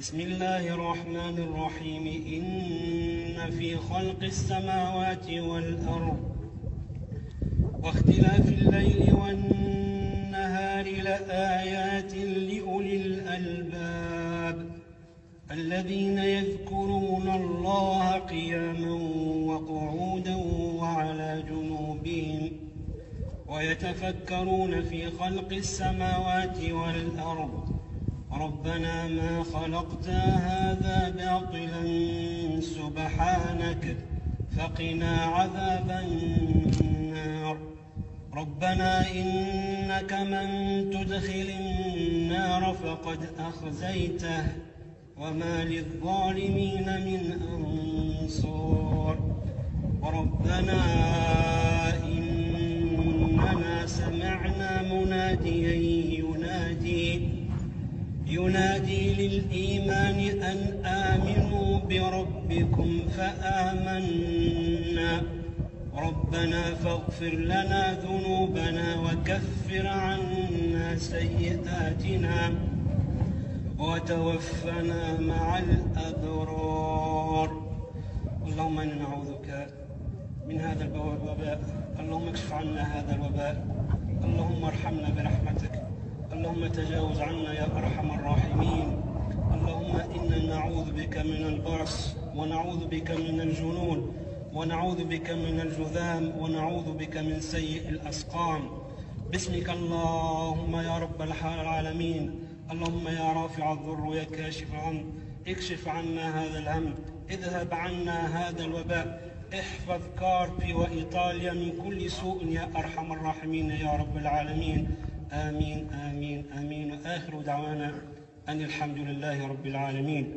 بسم الله الرحمن الرحيم. إن في خلق السماوات والأرض واختلاف الليل والنهار لآيات لأولي الألباب الذين يذكرون الله قياما وقعودا وعلى جنوبهم ويتفكرون في خلق السماوات والأرض ربنا ما خلقت هذا باطلا سبحانك فقنا عذاب النار. ربنا إنك من تدخل النار فقد أخزيته وما للظالمين من أنصار. ربنا إننا سمعنا مناديا ينادي للإيمان أن آمنوا بربكم فآمنا. ربنا فاغفر لنا ذنوبنا وكفر عنا سيئاتنا وتوفنا مع الأبرار. اللهم إنا نعوذك من هذا الوباء. اللهم اكشف عنا هذا الوباء. اللهم ارحمنا برحمتك. اللهم تجاوز عنا يا أرحم الراحمين. اللهم إنا نعوذ بك من البرص ونعوذ بك من الجنون ونعوذ بك من الجذام ونعوذ بك من سيء الأسقام. باسمك اللهم يا رب العالمين. اللهم يا رافع الضر ويا كاشف الهم. اكشف عنا هذا الهم. اذهب عنا هذا الوباء. احفظ كاربي وإيطاليا من كل سوء يا أرحم الراحمين يا رب العالمين. آمين آمين آمين. وآخر دعوانا أن الحمد لله رب العالمين.